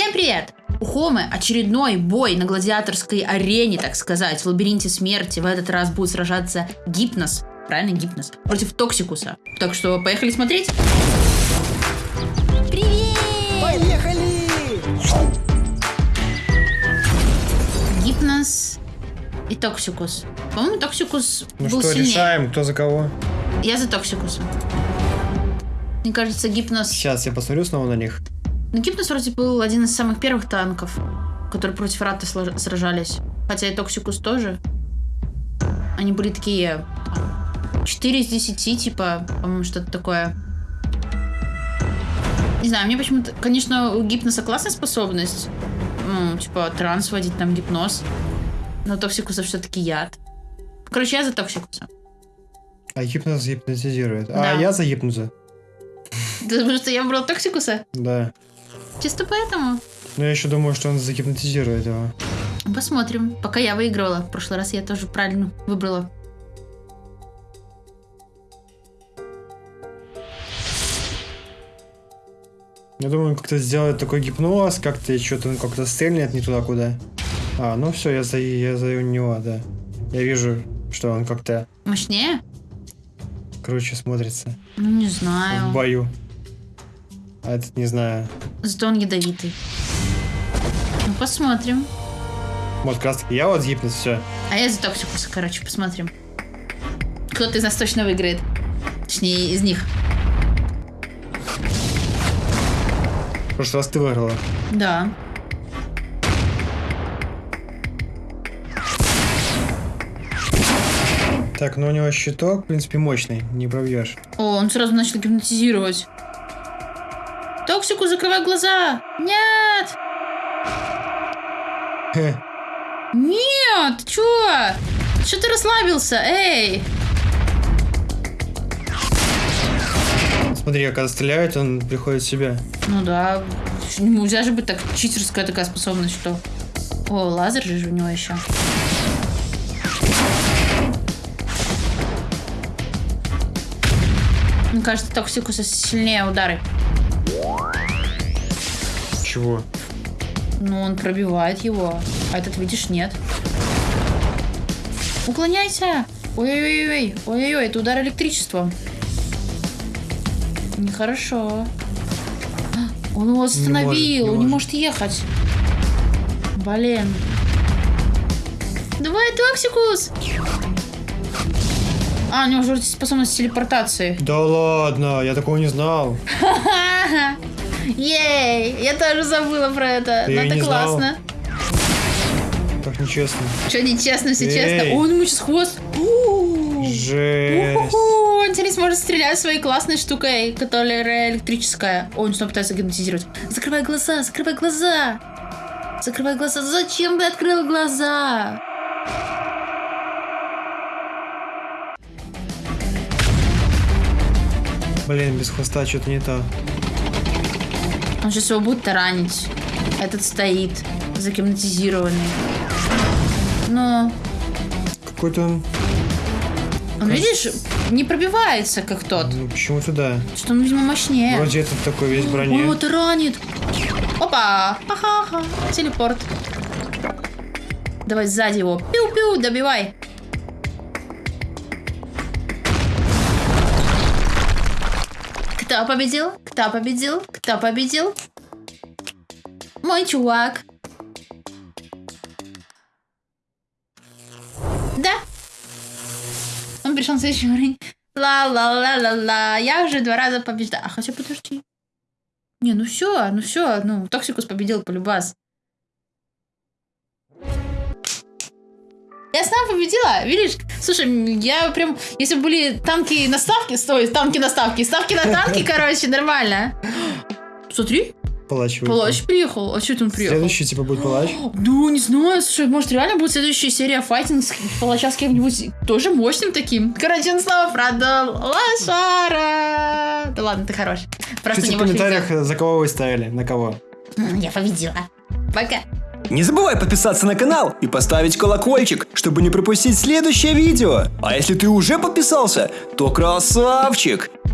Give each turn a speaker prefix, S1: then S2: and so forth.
S1: Всем привет! У Хомы очередной бой на гладиаторской арене, так сказать, в лабиринте смерти. В этот раз будет сражаться Гипнос, правильно, Гипнос, против Токсикуса. Так что поехали смотреть.
S2: Привет!
S3: Поехали!
S1: Гипнос и Токсикус. По-моему, Токсикус
S3: Ну
S1: был
S3: что,
S1: сильнее.
S3: решаем, кто за кого?
S1: Я за Токсикуса. Мне кажется, Гипнос...
S3: Сейчас я посмотрю снова на них.
S1: Ну, Гипнос вроде был один из самых первых танков, которые против Рата сражались. Хотя и Токсикус тоже. Они были такие... там, 4 из 10, типа, по-моему, что-то такое. Не знаю, мне почему-то... Конечно, у Гипноса классная способность. Ну, типа, транс вводить, там, гипноз. Но Токсикуса все-таки яд. Короче, я за Токсикуса.
S3: А гипноз гипнотизирует.
S1: Да.
S3: А я за гипноза.
S1: Потому что я выбрал Токсикуса.
S3: Да.
S1: Чисто поэтому.
S3: Но я еще думаю, что он загипнотизирует его.
S1: Посмотрим. Пока я выигрывала. В прошлый раз я тоже правильно выбрала.
S3: Я думаю, как-то сделает такой гипноз, как-то что-то он как-то стрельнет не туда, куда. А, ну все, я за, я за него, да. Я вижу, что он как-то
S1: Мощнее?
S3: круче смотрится
S1: Ну, не
S3: в
S1: знаю.
S3: бою. А этот не знаю.
S1: Зато он ядовитый. Ну, посмотрим.
S3: Вот как раз таки я вот гипноз, все.
S1: А я за Токсикуса, короче, посмотрим. Кто-то из нас точно выиграет. Точнее, из них.
S3: В прошлый раз ты выиграла.
S1: Да.
S3: Так, ну у него щиток, в принципе, мощный, не пробьешь.
S1: О, он сразу начал гипнотизировать. Токсику, закрывай глаза! Нет! Нет! Чё? Что ты расслабился? Эй!
S3: Смотри, когда стреляет, он приходит в себя.
S1: Ну да, нельзя же быть так читерская такая способность, что... О, лазер же у него еще. Мне кажется, Токсикуса сильнее удары.
S3: Чего?
S1: Ну, он пробивает его. А этот, видишь, нет. Уклоняйся! Ой-ой-ой, ой-ой-ой, это удар электричеством. Нехорошо. Он его остановил,
S3: может, не
S1: он не
S3: может.
S1: может ехать. Блин. Давай, Токсикус! А, у него уже способность телепортации.
S3: Да ладно, я такого не знал.
S1: Ха-ха. Ей! Я тоже забыла про это.
S3: Ты
S1: Но
S3: и
S1: это
S3: не знал?
S1: классно.
S3: Так нечестно.
S1: Что нечестно, все
S3: Эй.
S1: честно. Он ему сейчас хвост.
S3: Жесть.
S1: Он теперь сможет стрелять своей классной штукой, которая электрическая. О, он снова пытается гипнотизировать. Закрывай глаза, закрывай глаза. Закрывай глаза. Зачем ты открыл глаза?
S3: Блин, без хвоста что-то не то.
S1: Он сейчас его будет таранить. Этот стоит, загипнотизированный. Но
S3: Какой-то он...
S1: он, видишь, не пробивается, как тот.
S3: Ну, почему-то да.
S1: Что он, видимо, мощнее.
S3: Вроде этот такой весь броне.
S1: Он его таранит. Опа! Ха-ха-ха. Телепорт. Давай сзади его. Пиу-пиу, добивай. Кто победил? Кто победил? Кто победил? Мой чувак. Да. Он пришел на следующий уровень. Ла-ла-ла-ла-ла. Я уже два раза побеждала. А хотя подожди. Не, ну все, ну все, ну, Токсикус победил полюбас. Я сама победила, видишь? Слушай, я прям, если бы были танки на ставке, стой, танки на ставке, ставки на танки, короче, нормально. Смотри,
S3: Палач выехал.
S1: палач приехал. А что это он приехал?
S3: Следующий типа будет палач.
S1: Ну, не знаю, слушай, может реально будет следующая серия файтинг с палача с кем-нибудь тоже мощным таким. Короче, он снова продал лошара. Да ладно, ты хорош. Просто
S3: Пишите
S1: не
S3: в комментариях, за кого вы ставили, на кого.
S1: Я победила. Пока.
S2: Не забывай подписаться на канал и поставить колокольчик, чтобы не пропустить следующее видео. А если ты уже подписался, то красавчик!